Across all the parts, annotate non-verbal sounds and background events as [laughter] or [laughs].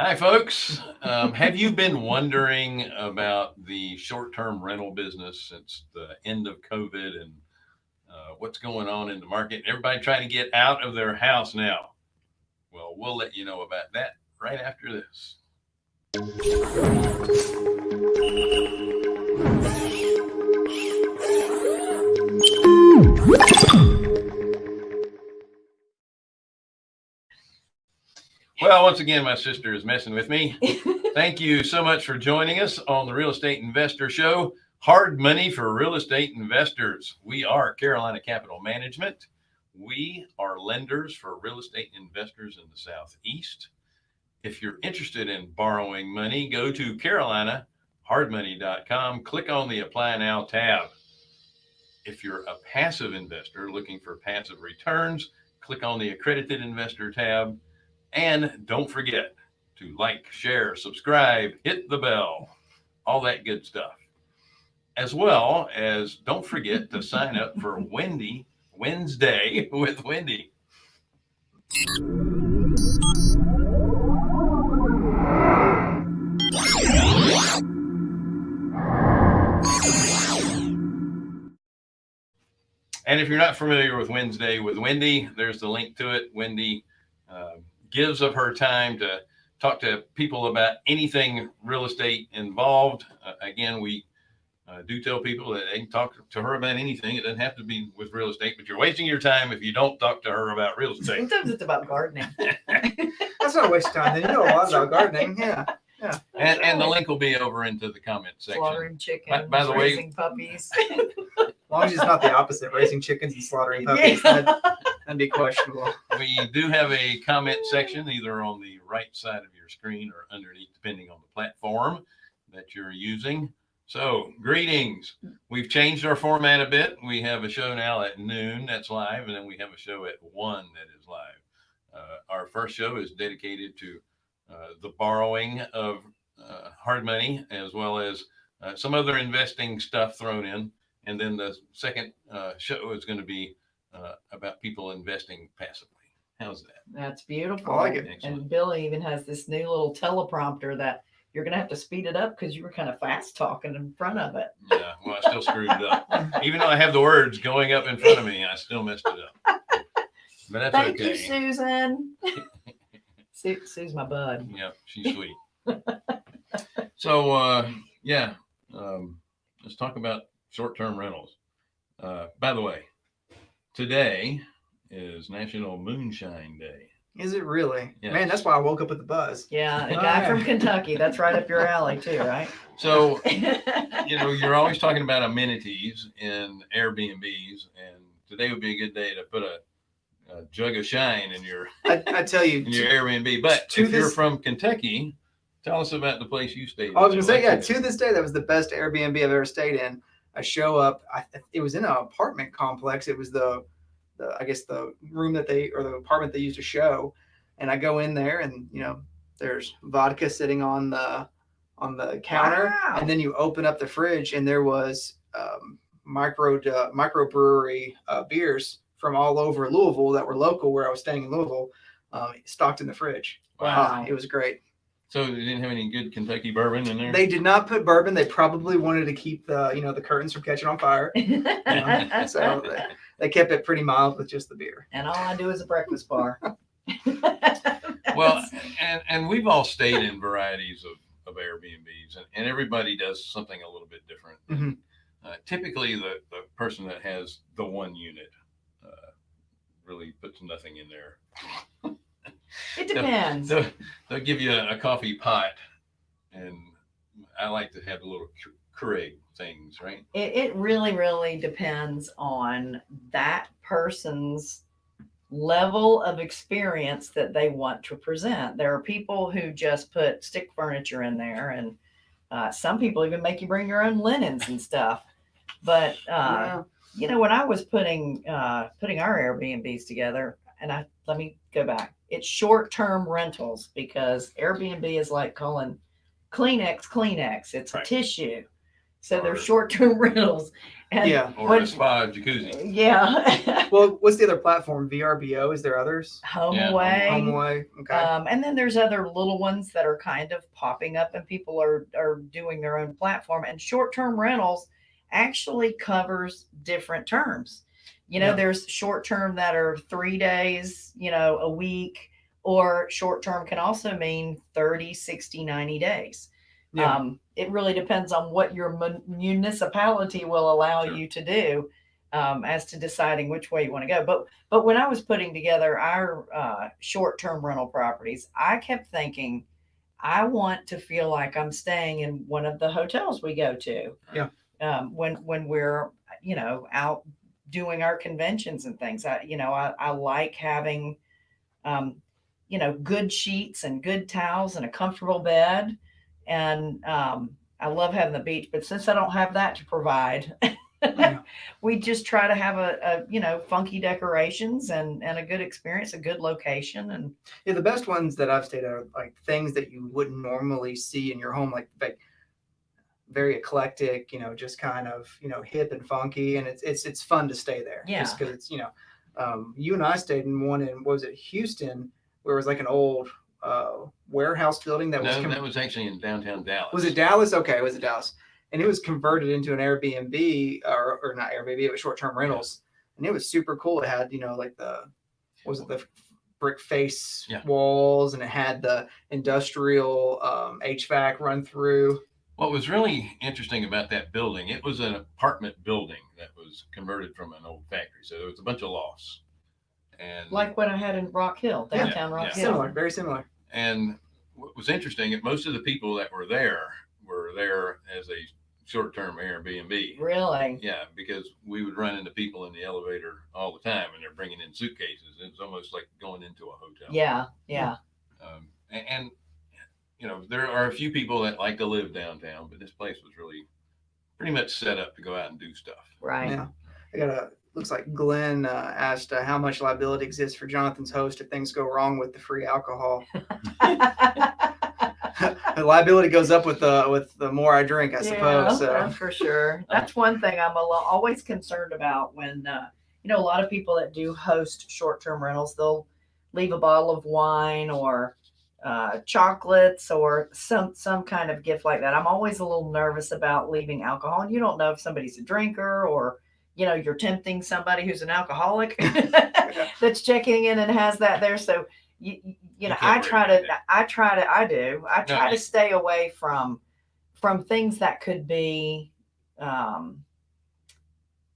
Hi, folks. Um, have you been wondering about the short-term rental business since the end of COVID and uh, what's going on in the market? Everybody trying to get out of their house now. Well, we'll let you know about that right after this. Well, once again, my sister is messing with me. [laughs] Thank you so much for joining us on the Real Estate Investor Show. Hard money for real estate investors. We are Carolina Capital Management. We are lenders for real estate investors in the Southeast. If you're interested in borrowing money, go to carolinahardmoney.com, click on the Apply Now tab. If you're a passive investor looking for passive returns, click on the Accredited Investor tab and don't forget to like, share, subscribe, hit the bell, all that good stuff. As well as don't forget to sign up for Wendy Wednesday [laughs] with Wendy. And if you're not familiar with Wednesday with Wendy, there's the link to it. Wendy uh, gives of her time to talk to people about anything real estate involved. Uh, again, we uh, do tell people that they can talk to her about anything. It doesn't have to be with real estate, but you're wasting your time if you don't talk to her about real [laughs] estate. Sometimes it's about gardening. [laughs] That's not a waste of time. Then you know a lot about gardening. Yeah. Yeah. And, and the link will be over into the comment section. Slaughtering chickens, by the way- raising puppies. [laughs] As long as it's not the opposite, raising chickens and slaughtering puppies, that'd, that'd [laughs] be questionable. We do have a comment section either on the right side of your screen or underneath, depending on the platform that you're using. So greetings. We've changed our format a bit. We have a show now at noon that's live, and then we have a show at one that is live. Uh, our first show is dedicated to uh, the borrowing of uh, hard money as well as uh, some other investing stuff thrown in. And then the second uh, show is going to be uh, about people investing passively. How's that? That's beautiful. I like it. Excellent. And Billy even has this new little teleprompter that you're gonna have to speed it up because you were kind of fast talking in front of it. Yeah, well, I still screwed it up. Even though I have the words going up in front of me, I still messed it up. But that's Thank you, okay. Susan. [laughs] Sue, Sue's my bud. Yep, she's sweet. so, uh, yeah, um, let's talk about short-term rentals. Uh, by the way, today is National Moonshine Day. Is it really? Yes. Man, that's why I woke up with the buzz. Yeah, a guy yeah. from Kentucky. That's right up your alley too, right? So, you know, you're always talking about amenities in Airbnbs, and today would be a good day to put a, a jug of shine in your I, I tell you, [laughs] in your Airbnb. But to if you're from Kentucky, tell us about the place you stayed. I was gonna say, yeah. To this day, that was the best Airbnb I've ever stayed in. I show up. I, it was in an apartment complex. It was the, the I guess the room that they or the apartment they used to show. And I go in there, and you know, there's vodka sitting on the on the counter, Wow. and then you open up the fridge, and there was um, micro uh, microbrewery uh, beers from all over Louisville that were local where I was staying in Louisville, um, stocked in the fridge. Wow. Ah, it was great. So they didn't have any good Kentucky bourbon in there. They did not put bourbon. They probably wanted to keep the you know the curtains from catching on fire. [laughs] So they, they kept it pretty mild with just the beer. and all I do is a breakfast bar. [laughs] well, and and we've all stayed in varieties of of Airbnbs, and, and everybody does something a little bit different. Mhm. Uh, typically, the the person that has the one unit uh, really puts nothing in there. It depends. They'll, they'll give you a, a coffee pot, and I like to have a little Keurig things, right? It, it really, really depends on that person's level of experience that they want to present. There are people who just put stick furniture in there, and uh, some people even make you bring your own linens and stuff. But uh, you know, when I was putting uh, putting our Airbnbs together, and I let me go back. It's short term rentals because Airbnb is like calling Kleenex Kleenex. It's Right. a tissue. So they're short-term [laughs] rentals. And Yeah. Or when- a spa jacuzzi. Yeah. [laughs] Well, what's the other platform? VRBO? Is there others? Home Yeah, away. HomeAway. Okay. Um, and then there's other little ones that are kind of popping up and people are, are doing their own platform and short-term rentals actually covers different terms. You know, Yeah. there's short-term that are three days, you know, a week, or short-term can also mean 30, 60, 90 days. Yeah. Um, it really depends on what your municipality will allow Sure. you to do um, as to deciding which way you want to go. But but when I was putting together our uh, short-term rental properties, I kept thinking, I want to feel like I'm staying in one of the hotels we go to. Yeah. Um, when when we're you know out doing our conventions and things, I you know I, I like having um, you know good sheets and good towels and a comfortable bed, and um, I love having the beach. But since I don't have that to provide. Yeah. [laughs] we just try to have a, a you know funky decorations and and a good experience a good location and Yeah, the best ones that I've stayed at are like things that you wouldn't normally see in your home, like like very eclectic, you know, just kind of you know hip and funky, and it's it's it's fun to stay there. just because it's you know, um, you and I stayed in one in what was it Houston, where it was like an old uh, warehouse building that was No, com- that was actually in downtown Dallas. was it Dallas? Okay, it was it Dallas, and it was converted into an Airbnb or or not Airbnb, it was short term rentals, and it was super cool. It had you know like the was it the brick face Yeah. walls, and it had the industrial um, HVAC run through. What was really interesting about that building, it was an apartment building that was converted from an old factory. So there was a bunch of lofts. And like what i had in rock hill Yeah, downtown rock yeah. hill Similar, very similar. and what was interesting, most of the people that were there were there as a short-term Airbnb. really Yeah, because we would run into people in the elevator all the time, and they're bringing in suitcases. It's almost like going into a hotel. yeah yeah Um, and, and you know, there are a few people that like to live downtown, but this place was really pretty much set up to go out and do stuff. right Yeah, I got a. Looks like Glenn uh, asked uh, how much liability exists for Jonathan's host if things go wrong with the free alcohol. [laughs] the liability goes up with the with the more I drink, I suppose. So that's for sure. That's one thing I'm a lo- always concerned about when, uh, you know, a lot of people that do host short term rentals, they'll leave a bottle of wine or uh, chocolates or some some kind of gift like that. I'm always a little nervous about leaving alcohol, and you don't know if somebody's a drinker or you know you're tempting somebody who's an alcoholic [laughs] that's checking in and has that there. So you you, you know I try to. I try to I do I No, try to you- stay away from from things that could be um,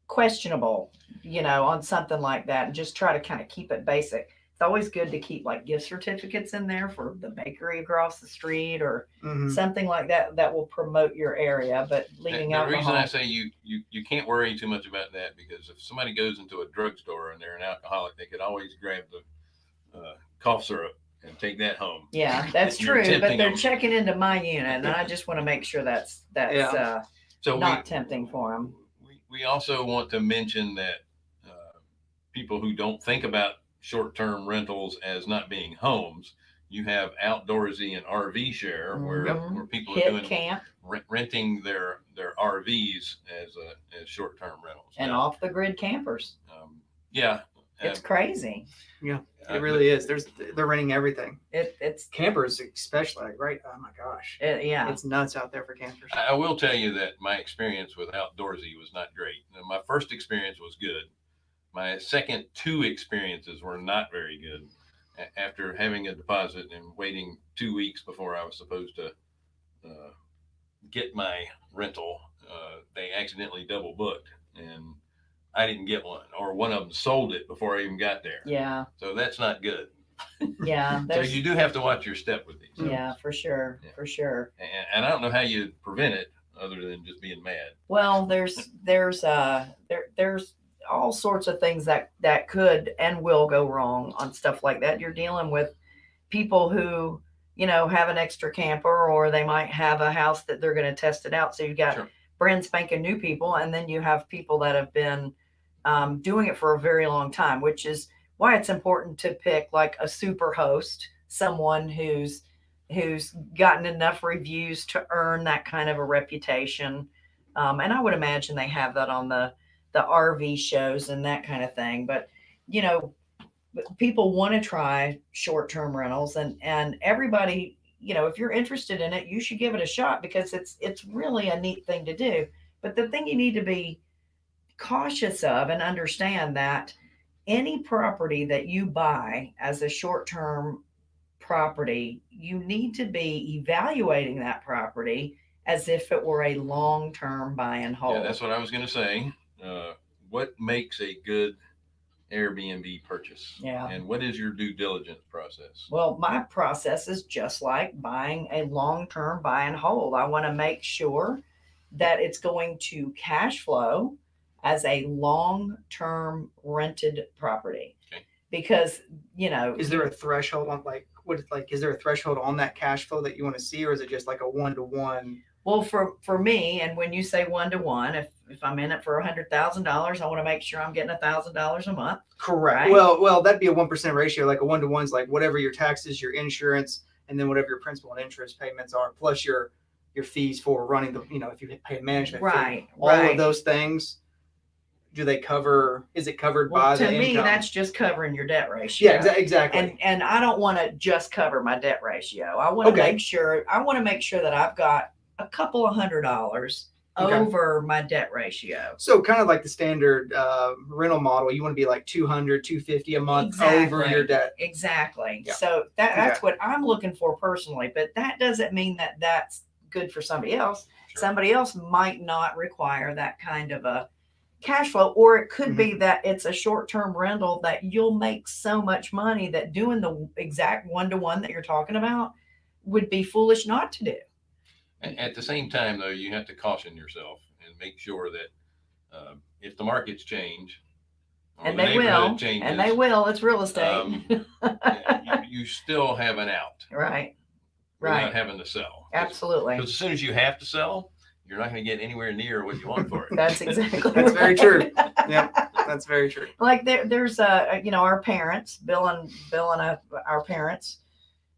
questionable, you know, on something like that, and just try to kind of keep it basic. It's always good to keep like gift certificates in there for the bakery across the street or mhm. something like that that will promote your area. But And leaving the reason I say you, you you can't worry too much about that because if somebody goes into a drugstore and they're an alcoholic, they could always grab the uh, cough syrup and take that home. yeah, [laughs] that's true. But they're them. checking into my unit, and I [laughs] just want to make sure that's that's Yeah. uh, So not we, tempting for them. we, we also want to mention that uh, people who don't think about short-term rentals as not being homes, you have outdoorsy and RV share where, Mhm. where people are doing camp rent, renting their their RVs as a as short-term rentals. and Now, off the grid campers. um, yeah, It's uh, crazy. Yeah, it really is. There's they're renting everything. It it's Campers, especially, right? Oh my gosh, it, yeah. it's nuts out there for campers. I I will tell you that my experience with outdoorsy was not great. My first experience was good. My second two experiences were not very good. A- After having a deposit and waiting two weeks before I was supposed to uh, get my rental, uh, they accidentally double booked and I didn't get one, or one of them sold it before I even got there. Yeah, So that's not good. yeah, [laughs] So you do have to watch your step with these. yeah, for sure, Yeah. for sure. And, and I don't know how you prevent it other than just being mad. Well, there's there's uh there there's all sorts of things that that could and will go wrong on stuff like that. You're dealing with people who you know have an extra camper or they might have a house that they're going to test it out. So you've got Sure. brand spanking new people, and then you have people that have been um, doing it for a very long time, which is why it's important to pick like a super host, someone who's who's gotten enough reviews to earn that kind of a reputation. Um, and I would imagine they have that on the the RV shows and that kind of thing. But you know, people want to try short term rentals, and and everybody, you know, if you're interested in it, you should give it a shot because it's it's really a neat thing to do. But the thing you need to be cautious of and understand that any property that you buy as a short term property, you need to be evaluating that property as if it were a long term buy and hold. Yeah, that's what I was gonna say. Uh, what makes a good Airbnb purchase? Yeah. And what is your due diligence process? Well, my process is just like buying a long term buy and hold. I want to make sure that it's going to cash flow as a long term rented property. Okay. Because, you know, Is there a threshold on like what like is there a threshold on that cash flow that you want to see, or is it just like a one to one? Well, for for me, and when you say one to one, if if I'm in it for a hundred thousand dollars, I want to make sure I'm getting a thousand dollars a month. Correct. Right. Well, well, that'd be a one percent ratio. Like a one to one's like whatever your taxes, your insurance, and then whatever your principal and interest payments are, plus your your fees for running the you know if you pay a management fee. Right. All right. of those things. Do they cover? Is it covered well, by to me, income? that's just covering your debt ratio. yeah, exa- exactly. And and I don't want to just cover my debt ratio. I want to Okay. make sure I want to make sure that I've got a couple of hundred dollars Okay. over my debt ratio. So kind of like the standard uh, rental model, you want to be like 200, 250 a month over your debt. Exactly. Yeah. So that Okay. that's what I'm looking for personally, but that doesn't mean that that's good for somebody else. Sure. Somebody else might not require that kind of a cash flow or it could be that it's a short-term rental that you'll make so much money that doing the exact one-to-one that you're talking about would be foolish not to do. And at the same time, though, you have to caution yourself and make sure that uh, if the markets change, And the they will. changes, And they will. It's real estate. um, [laughs] you, you still have an out right. without Right. having to sell. Absolutely. Because as soon as you have to sell, you're not going to get anywhere near what you want for it. That's exactly [laughs] That's very true. Yeah, that's very true. like there, there's uh you know our parents bill and bill and I, our parents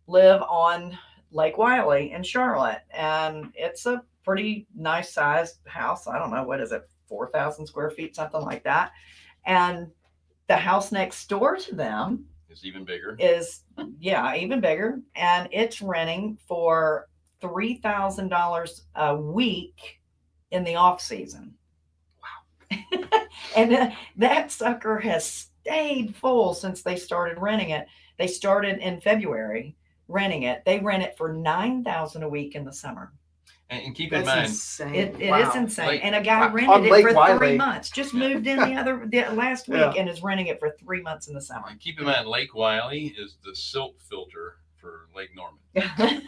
live on lake wylie in charlotte and it's a pretty nice sized house. I don't know what is it 4000 square feet something like that. And the house next door to them is even bigger. is yeah even bigger and it's renting for $3000 a week in the off season. Wow. [laughs] And uh, that sucker has stayed full since they started renting it. They started in february renting it they rent it for 9000 a week in the summer And, and keep That's in mind, insane. it, it is Wow. insane Lake- and a guy rented it Lake for three months just Yeah. moved in the other the, last week Yeah. and is renting it for three months in the summer and keep in mind, Lake Wylie is the silt filter for Lake Norman. [laughs]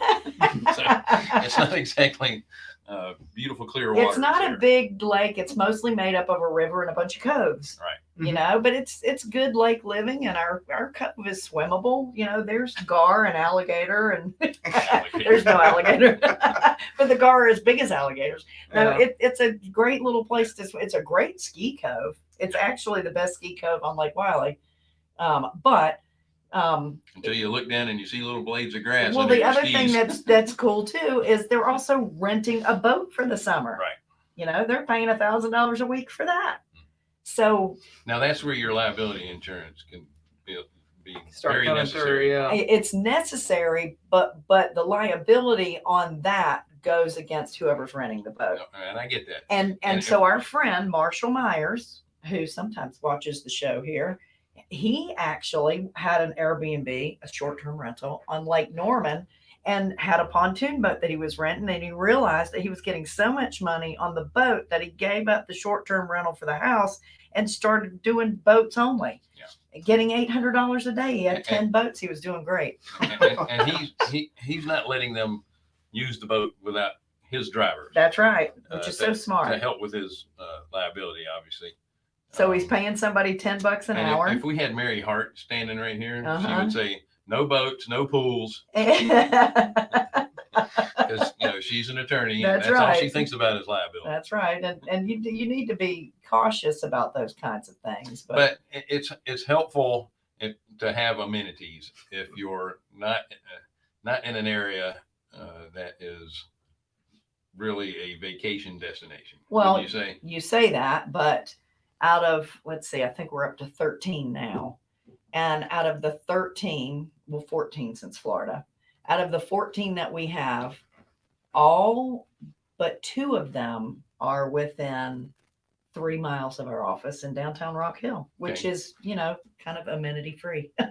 It's not exactly uh, beautiful clear water. it's not a big lake it's mostly made up of a river and a bunch of coves Right. you Mhm. know but it's it's good lake living and our our cove is swimmable you know there's gar and alligator and [laughs] there's no alligator [laughs] but the gar are as big as alligators no Yeah. it, it's a great little place to it's a great ski cove it's actually the best ski cove on lake wylie um, but um, Until you look down and you see little blades of grass. well the your other thing that's that's cool too is they're also renting a boat for the summer Right. you know they're paying a thousand dollars a week for that so Now that's where your liability insurance can be, be Start very necessary. through. Yeah. it's necessary but but the liability on that goes against whoever's renting the boat And I get that. and and And so our friend marshall myers who sometimes watches the show here he actually had an airbnb a short-term rental on lake norman and had a pontoon boat that he was renting and he realized that he was getting so much money on the boat that he gave up the short-term rental for the house and started doing boats only. Yeah. getting $800 a day. He had And- 10 boats. He was doing great. And, and, he's he, he's not letting them use the boat without his driver. That's right which Uh, is so smart. to help with his uh, liability, obviously. So he's paying somebody 10 bucks an and if- hour If, we had Mary Hart standing right here, she Uh-huh. would say, "No boats, no pools," [laughs] because you know she's an attorney. and That's that's all she right. thinks about is liability. That's right, and and you you need to be cautious about those kinds of things. But, but it- it's it's helpful if, to have amenities if you're not uh, not in an area uh, that is really a vacation destination. Well, Would you say? you say that, but out of, let's see, I think we're up to 13 now. And out of the 13, well, 14 since Florida, out of the 14 that we have, all but two of them are within three miles of our office in downtown Rock Hill, which Okay. is, you know, kind of amenity free. [laughs]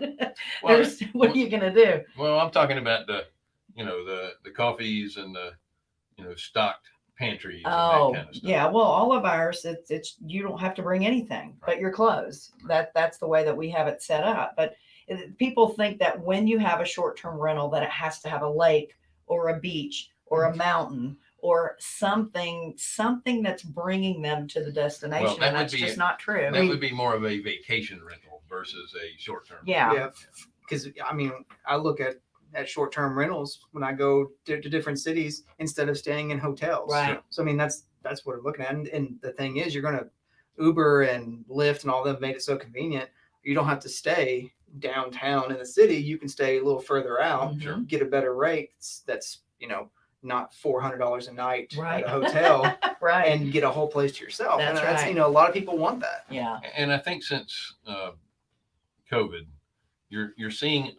Well, what are you going to do? Well, I'm talking about the, you know, the the coffees and the, you know, stocked pantries and Oh, that kind of stuff. yeah. Well, all of ours, it's, it's, you don't have to bring anything but your clothes. That, that's the way that we have it set up. But people think that when you have a short-term rental, that it has to have a lake or a beach or Mm-hmm. a mountain or something, something that's bringing them to the destination. that And that's just a- not true. That would be more of a vacation rental versus a short term. Yeah. Yeah, because I mean, I look at at short term rentals when I go to, to different cities instead of staying in hotels. Right. So I mean, that's that's what I'm looking at. And, and the thing is, you're gonna Uber and Lyft and all them made it so convenient. You don't have to stay downtown in the city. You can stay a little further out, Sure. Mhm. get a better rate. That's, that's you know not four hundred dollars a night Right. at a hotel [laughs] Right. and get a whole place to yourself. and That's that's right. you know a lot of people want that. yeah. And I think since uh, COVID, you're you're seeing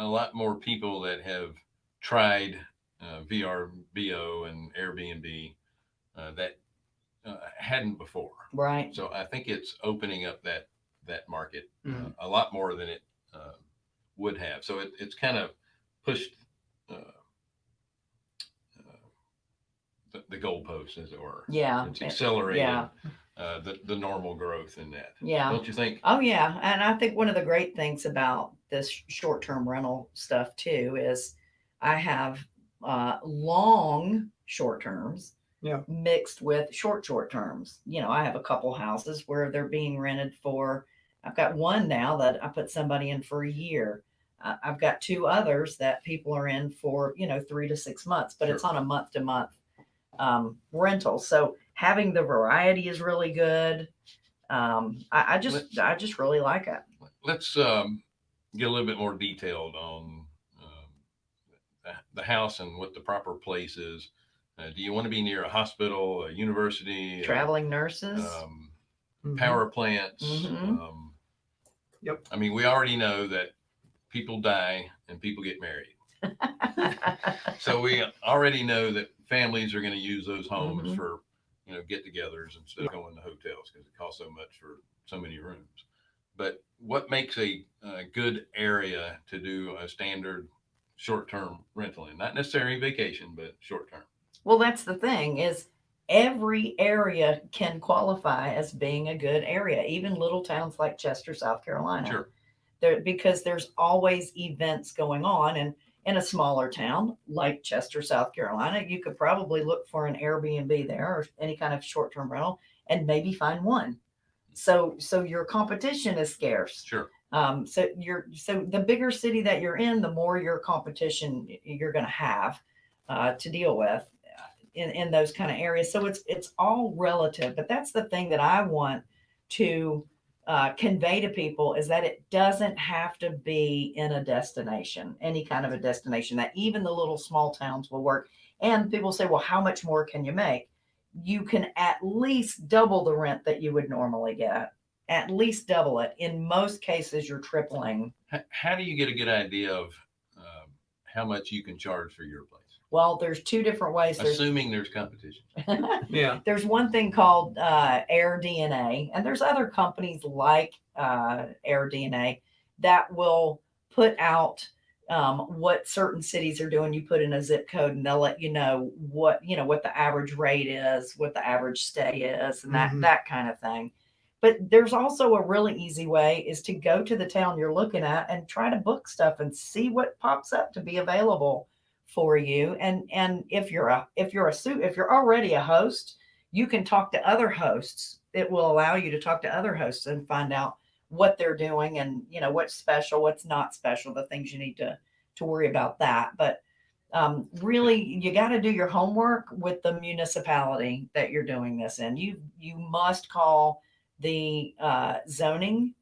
a lot more people that have tried uh, VRBO and Airbnb uh, that uh, hadn't before. Right. So I think it's opening up that that market uh, Mhm. a lot more than it uh, would have. So it, it's kind of pushed uh, the, the goalposts, as it were. Yeah. It's accelerated Yeah. uh, the the normal growth in that. Yeah. Don't you think? Oh yeah, and I think one of the great things about this short-term rental stuff too is I have uh, long short terms Yeah. mixed with short short terms. You know, I have a couple houses where they're being rented for. I've got one now that I put somebody in for a year. Uh, I've got two others that people are in for you know three to six months, but it's on a month to month um, rental. So having the variety is really good. Um, I, I just I just really like it. Let's um, get a little bit more detailed on um, the, the house and what the proper place is. Uh, do you want to be near a hospital, a university, uh, Traveling nurses. um, Mhm. power plants? Mhm. Um, Yep. I mean, we already know that people die and people get married. [laughs] So we already know that families are going to use those homes Mhm. for, you know, get-togethers instead of going to hotels because it costs so much for so many rooms. But what makes a, a good area to do a standard short-term rental in? Not necessarily vacation, but short-term. well, that's the thing is every area can qualify as being a good area, even little towns like Chester, South Carolina. Sure. There because there's always events going on and in a smaller town like Chester, South Carolina, you could probably look for an Airbnb there or any kind of short-term rental and maybe find one. So so your competition is scarce. Sure. Um, so you're so the bigger city that you're in, the more your competition you're going to have uh, to deal with uh, in in those kind of areas. So it's it's all relative, but that's the thing that I want to uh, convey to people is that it doesn't have to be in a destination, any kind of a destination. That even the little small towns will work. And people say, well, how much more can you make? You can at least double the rent that you would normally get at least double it. In most cases, you're tripling. H- how do you get a good idea of um, how much you can charge for your place? Well, there's two different ways. There's Assuming there's competition. [laughs] Yeah. there's one thing called uh, Air DNA, and there's other companies like uh, Air DNA that will put out um, what certain cities are doing. You put in a zip code, and they'll let you know what you know what the average rate is, what the average stay is, and that Mhm. that kind of thing. But there's also a really easy way is to go to the town you're looking at and try to book stuff and see what pops up to be available for you. And and if you're a if you're a suit if you're already a host, you can talk to other hosts. It will allow you to talk to other hosts and find out what they're doing and you know what's special, what's not special, the things you need to to worry about that. But um, really, you got to do your homework with the municipality that you're doing this in. You you must call the uh, zoning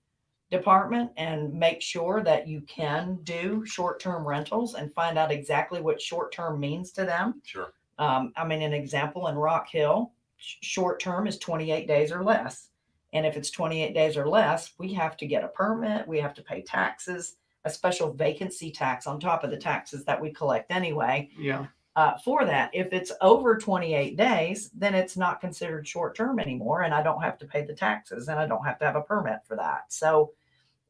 department and make sure that you can do short-term rentals and find out exactly what short-term means to them Sure. Um, I mean, an example in Rock Hill, short term is 28 days or less. And if it's 28 days or less, we have to get a permit, we have to pay taxes, a special vacancy tax on top of the taxes that we collect anyway Yeah. uh, for that. If it's over 28 days, then it's not considered short term anymore, and I don't have to pay the taxes and I don't have to have a permit for that. So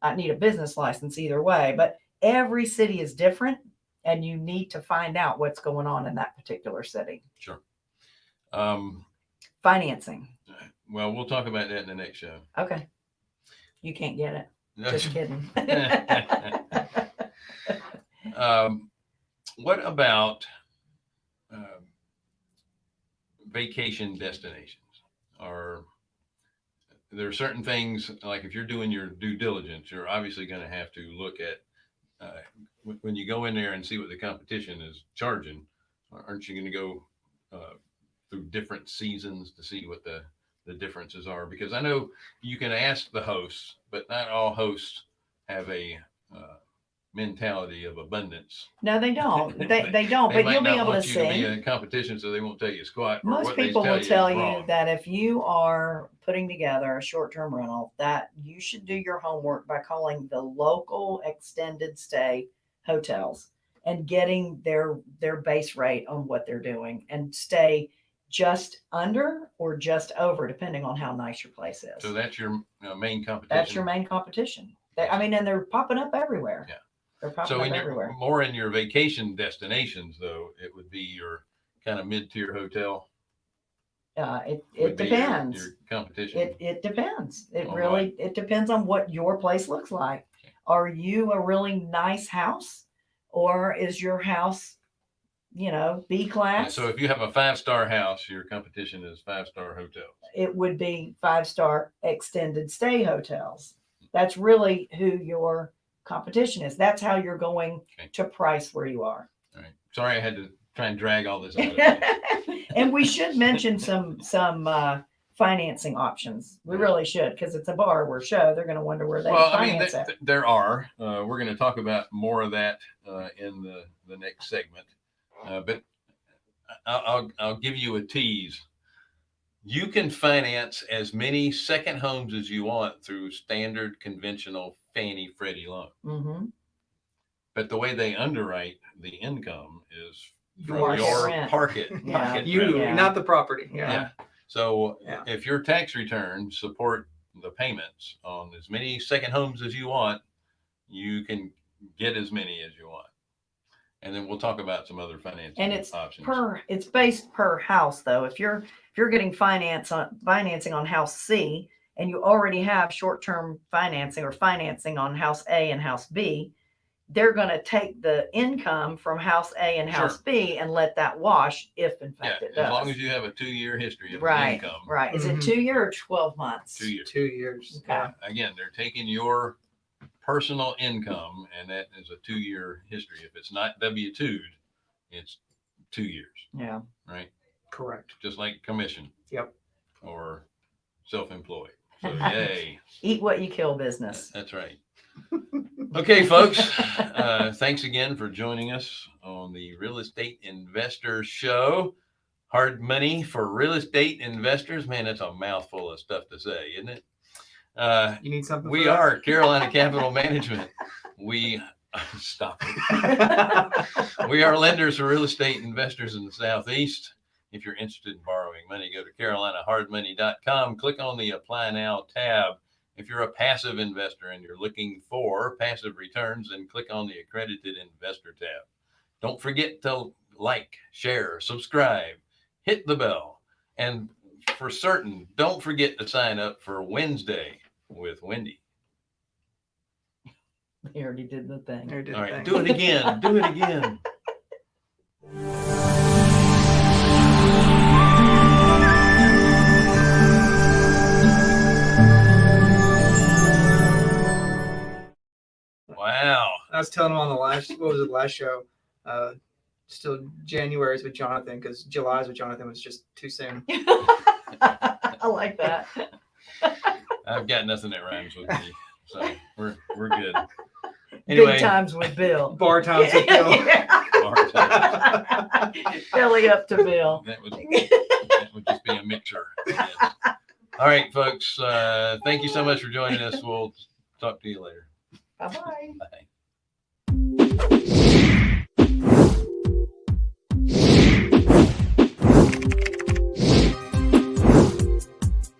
I need a business license either way. But every city is different, and you need to find out what's going on in that particular city. Um, Financing. Well, we'll talk about that in the next show. Okay. You can't get it. Just kidding. [laughs] [laughs] Um, what about um, vacation destinations? Are there are certain things like if you're doing your due diligence, you're obviously going to have to look at uh, when- when you go in there and see what the competition is charging. Aren't you going to go uh, through different seasons to see what the the differences are? Because I know you can ask the hosts, but not all hosts have a uh, mentality of abundance. no, they don't. [laughs] They, they don't, They but you'll be able to you to see. in competition, so they won't tell you squat. Most people will is tell you that if you are putting together a short-term rental, that you should do your homework by calling the local extended stay hotels and getting their their base rate on what they're doing and stay just under or just over, depending on how nice your place is. So that's your uh, main competition. That's your main competition. They, I mean, and they're popping up everywhere. Yeah. They're popping So up in your, everywhere. more in your vacation destinations, though, it would be your kind of mid-tier hotel. Uh, it it be your- depends. Your competition. It it depends. It All really it depends on what your place looks like. Okay. Are you a really nice house, or is your house, you know, B class? so if you have a five-star house, your competition is five-star hotels. it would be five star extended stay hotels. That's really who your competition is. That's how you're going Okay. to price where you are. All right. Sorry, I had to try and drag all this out. of [laughs] and we should mention some some uh, financing options. We really should because it's a borrower show. They're going to wonder where they Well, I mean, th- th- there are. Uh, we're going to talk about more of that uh, in the, the next segment. Uh, but I'll, I'll, give you a tease. You can finance as many second homes as you want through standard conventional Fannie Freddie loan. hmm But the way they underwrite the income is from Market your rent. pocket. Yeah. pocket You. Yeah. not the property. Yeah. Yeah. So if your tax returns support the payments on as many second homes as you want, you can get as many as you want. And then we'll talk about some other financing And it's options. Per it's based per house though. If you're if you're getting finance on financing on house C and you already have short term financing or financing on house A and house B, they're going to take the income from house A and house Sure. B and let that wash if in yeah, fact it as long as you have a two-year history of right, income, right. Is it Mhm. two year or twelve months? two years. Two years. Okay. Yeah. Again, they're taking your personal income, and that is a two-year history. If it's not W-2'd, it's two years, Yeah. right? Correct. Just like commission. Yep. Or self-employed. [laughs] So yay. Eat what you kill business. That's right. Okay, folks. Uh, thanks again for joining us on the Real Estate Investor Show. Hard money for real estate investors. Man, that's a mouthful of stuff to say, isn't it? Uh, You need something. we that? are Carolina Capital Management. We [laughs] stop. [laughs] We are lenders for real estate investors in the Southeast. If you're interested in borrowing money, go to carolinahardmoney.com. Click on the Apply Now tab. If you're a passive investor and you're looking for passive returns, then click on the Accredited Investor tab. Don't forget to like, share, subscribe, hit the bell. And for certain, don't forget to sign up for Wednesday with Wendy. [laughs] He already did the thing. There, did All the right, thing. do it again. Do it again. [laughs] Wow. I was telling him on the last, what was it, last show? Uh, still January's with Jonathan because July's with Jonathan was just too soon. [laughs] I like that. I've got nothing that rhymes with me. So we're we're good. Anyway, Big times with Bill. [laughs] Bar times with Bill. [laughs] Yeah. bar times. Belly up to Bill. That would, that would just be a mixer. Yes. All right, folks. Uh, thank you so much for joining us. We'll talk to you later. Bye bye. Bye.